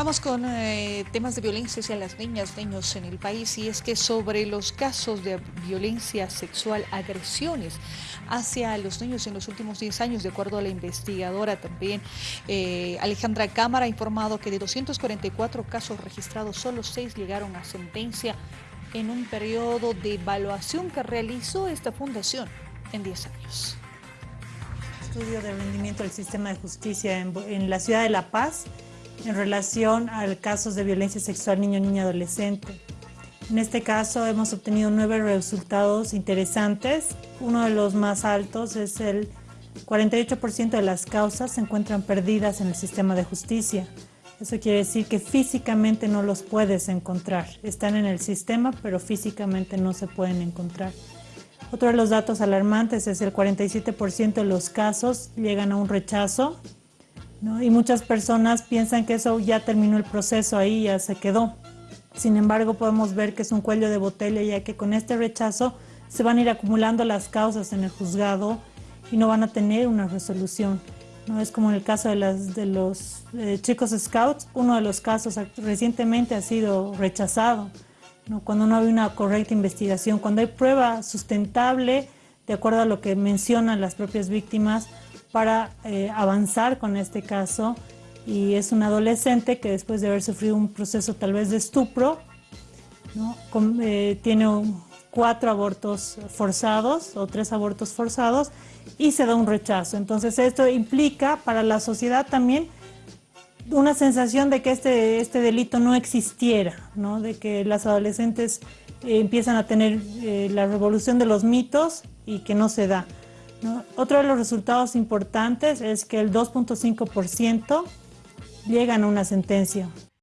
Vamos con eh, temas de violencia hacia las niñas, niños en el país y es que sobre los casos de violencia sexual, agresiones hacia los niños en los últimos 10 años, de acuerdo a la investigadora también, eh, Alejandra Cámara ha informado que de 244 casos registrados, solo 6 llegaron a sentencia en un periodo de evaluación que realizó esta fundación en 10 años. Estudio de rendimiento del sistema de justicia en, en la ciudad de La Paz en relación a casos de violencia sexual niño, niña, adolescente. En este caso hemos obtenido nueve resultados interesantes. Uno de los más altos es el 48% de las causas se encuentran perdidas en el sistema de justicia. Eso quiere decir que físicamente no los puedes encontrar. Están en el sistema, pero físicamente no se pueden encontrar. Otro de los datos alarmantes es el 47% de los casos llegan a un rechazo y muchas personas piensan que eso ya terminó el proceso ahí, ya se quedó. Sin embargo, podemos ver que es un cuello de botella, ya que con este rechazo se van a ir acumulando las causas en el juzgado y no van a tener una resolución. ¿no? Es como en el caso de, las, de los eh, chicos scouts, uno de los casos recientemente ha sido rechazado, ¿no? cuando no hay una correcta investigación, cuando hay prueba sustentable, de acuerdo a lo que mencionan las propias víctimas, para eh, avanzar con este caso y es un adolescente que después de haber sufrido un proceso tal vez de estupro, eh, tiene cuatro abortos forzados o tres abortos forzados y se da un rechazo. Entonces esto implica para la sociedad también una sensación de que este, este delito no existiera, ¿no? de que las adolescentes eh, empiezan a tener la revolución de los mitos y que no se da. Otro de los resultados importantes es que el 2.5% llegan a una sentencia.